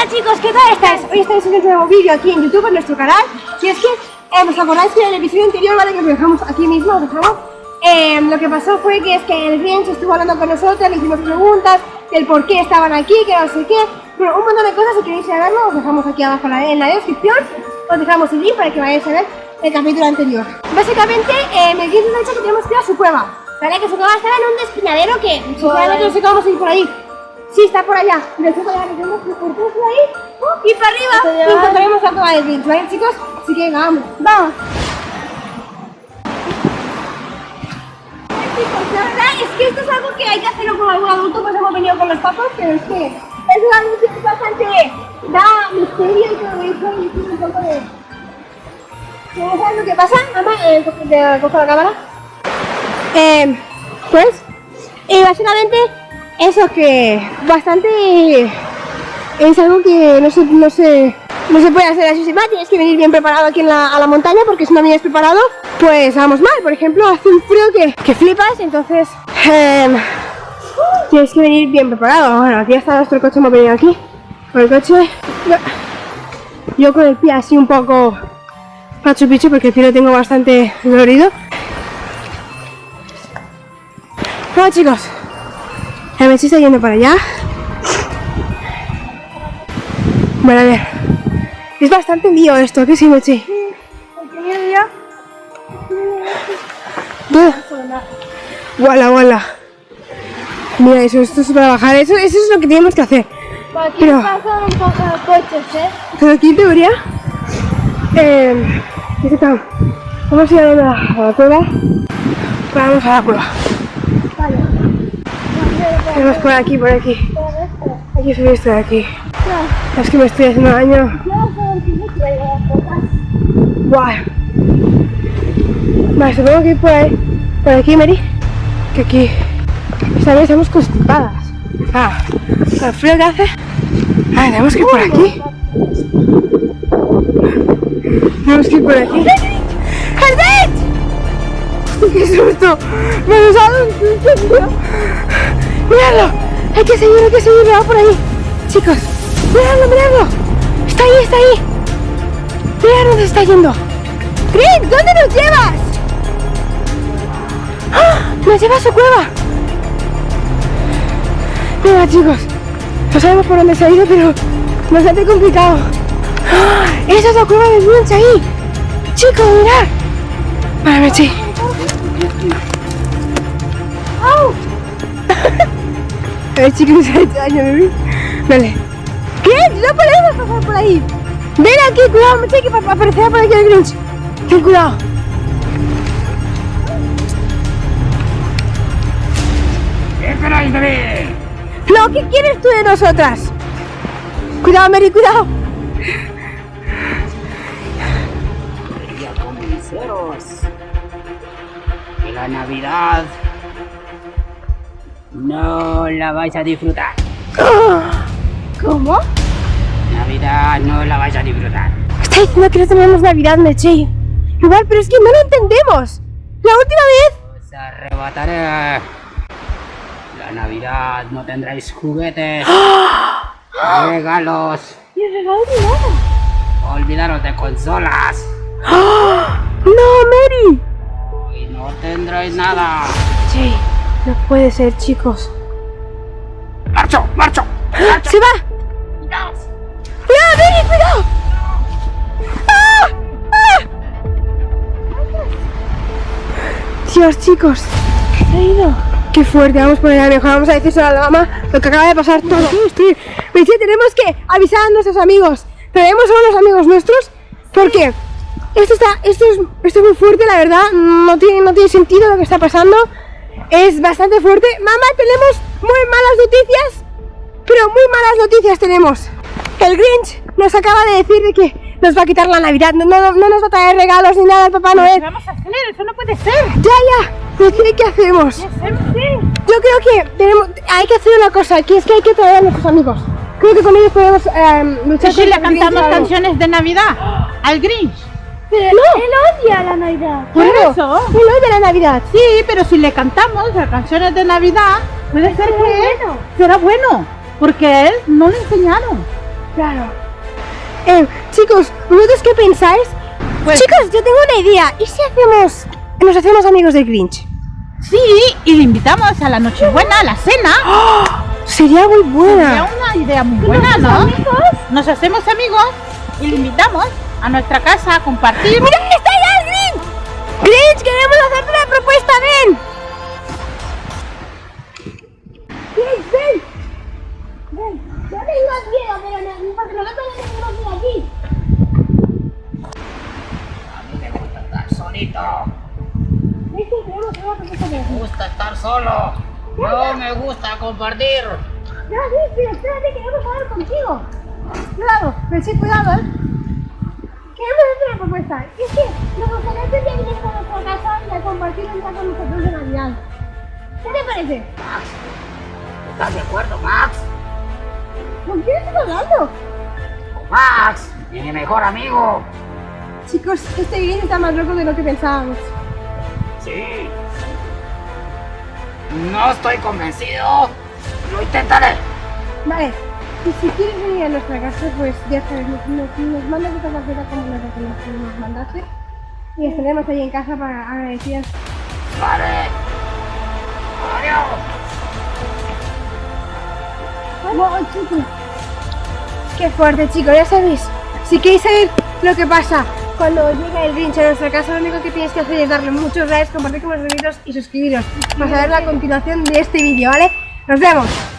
Hola chicos, ¿qué tal estáis? Hoy estáis en un nuevo vídeo aquí en YouTube, en nuestro canal. Y es que, eh, ¿os acordáis que en el episodio anterior, vale, que os dejamos aquí mismo, os dejamos eh, Lo que pasó fue que es que el Grinch estuvo hablando con nosotros, le hicimos preguntas Del por qué estaban aquí, que no sé qué. Bueno, un montón de cosas, si queréis saberlo, os dejamos aquí abajo en la descripción. Os dejamos el link para que vayáis a ver el capítulo anterior. Básicamente, eh, me Grinch nos ha dicho que tenemos que ir a su cueva Vale, que su cueva está en un despinadero que sinceramente no sé cómo vamos a ir por ahí Sí, está por allá. Allá tenemos que ahí uh, y para arriba y encontraremos la cueva de Grinch, ¿vale, chicos? Así que vamos. ¡Vamos! Chicos, la verdad es que esto es algo que hay que hacerlo con algún adulto, pues hemos venido con los papás, pero es que es algo que es bastante da misterio y todo eso y tiene un poco de... ¿Sabes lo que pasa? Mamá, eh, cojo la cámara. Eh, pues, y básicamente eso que bastante es algo que no se, no se, no se puede hacer así sin más, tienes que venir bien preparado aquí en la, a la montaña porque si no vienes preparado, pues vamos mal. Por ejemplo, hace un frío que, que flipas, entonces eh, tienes que venir bien preparado. Bueno, aquí está nuestro coche, hemos venido aquí con el coche. Yo con el pie así un poco pacho picho porque el pie lo tengo bastante dolorido. Bueno chicos, el Messi está yendo para allá. Bueno, a ver. Es bastante lío esto, ¿qué sí, Mechi? Sí, Wala, wala. Mira, eso, esto es para bajar, eso, eso es lo que tenemos que hacer. aquí pero, pasan un poco de coches, ¿eh? Pero aquí en teoría, eh. Vamos a ir a a la cueva. Vamos a la cueva. Tenemos por aquí, por aquí. Aquí subí esto de aquí. Es que me estoy haciendo daño. Guau. Vale, supongo que por ahí. Por aquí, Mary. Que aquí. Esta vez estamos constipadas. Ah, el frío que hace. Ah, tenemos que ir por aquí. Tenemos que ir por aquí. ¡Qué susto! Me susto, tío. ¡Miradlo! Hay que seguir, hay que seguir, va por ahí. Chicos, miradlo, miradlo. Está ahí, está ahí. Mira dónde está yendo. Green, ¿dónde nos llevas? ¡Ah! Nos lleva a su cueva. Mira, chicos. No sabemos por dónde se ha ido, pero bastante complicado. ¡Ah! Esa es la cueva de Grinch ahí. Chicos, mirad. Vale, sí. ¡Au! A ver, chicos. Vale. ¿Qué? No podemos pasar por ahí. Ven aquí, cuidado, me que aparecer por aquí el Grinch. Ten cuidado. ¿Qué esperáis de mí? No, ¿qué quieres tú de nosotras? Cuidado, Mary, cuidado. Que la Navidad no la vais a disfrutar. ¿Cómo? Navidad no la vais a disfrutar. Está diciendo que no tenemos Navidad, Meche. Igual, pero es que no lo entendemos. La última vez... Os arrebataré. La Navidad no tendréis juguetes. regalos. ¿Y el regalo de nada? Olvidaros de consolas. ¡No, Mary! Y no tendréis nada. Sí. No puede ser, chicos. ¡Marcho! ¡Marcho! ¡Marcho! ¡Se va! ¡Cuidado! ¡Cuidado, cuidado! ¡Ah! ¡Ah! Dios, chicos. ¿Qué ha ido? Qué fuerte, vamos por allá mejor, vamos a decir a la mamá lo que acaba de pasar todo. Estoy, tenemos que avisar a nuestros amigos. Traemos a unos amigos nuestros porque esto está, esto es, esto es muy fuerte, la verdad, no tiene, no tiene sentido lo que está pasando es bastante fuerte. Mamá, tenemos muy malas noticias, pero muy malas noticias tenemos. El Grinch nos acaba de decir que nos va a quitar la Navidad, no, no, no nos va a traer regalos ni nada el Papá Noel. ¿Qué vamos a hacer? Eso no puede ser. Ya, ya. ¿Qué, ¿Qué hacemos? ¿Qué Yo creo que tenemos, hay que hacer una cosa, que es que hay que traer a nuestros amigos. Creo que con ellos podemos eh, luchar ¿Y si le cantamos canciones de Navidad al Grinch? Pero no. él odia la Navidad. ¿Por eso? Él odia la Navidad. Sí, pero si le cantamos las canciones de Navidad, puede ser que bueno. será bueno, porque a él no le enseñaron. Claro. Eh, chicos, ¿vosotros qué pensáis? Pues- Chicos, yo tengo una idea. ¿Y si hacemos... nos hacemos amigos del Grinch? Sí, y le invitamos a la Nochebuena, a la cena. Sería muy Sería buena. una idea muy buena, ¿no? Nos hacemos amigos y le invitamos a nuestra casa a compartir. ¡Mira, está ya el Grinch! Grinch, queremos hacerte una propuesta, ven. Grinch, ven. Ven, no tengas miedo, pero no, porque nosotros no tenemos miedo aquí. A mí me gusta estar solito. Una propuesta de Me gusta estar solo. No me gusta compartir. No, Grinch, pero espérate, queremos hablar contigo. Cuidado, pero sí, cuidado, ¿eh? Queremos hacer una propuesta. Y es que nos gustaría que vienes a nuestra casa y a compartir un día con nosotros de Navidad. ¿Qué te parece? ¿Estás de acuerdo, Max? ¿Con quién estás hablando? Con Max, mi mejor amigo. Chicos, este Grinch está más loco de lo que pensábamos. Sí. No estoy convencido. Lo intentaré. Vale, y si quieres venir a nuestra casa, pues ya sabes, nos, nos, mandas esta tarjeta como la que nos, nos mandaste y estaremos ahí en casa para agradecidas. Vale. Adiós. ¡Wow, chicos! ¡Qué fuerte, chicos! Ya sabéis, si queréis saber lo que pasa cuando llega el Grinch a nuestra casa, lo único que tienes que hacer es darle muchos likes, compartir con los amigos y suscribiros para saber la continuación de este vídeo, ¿vale? ¡Nos vemos!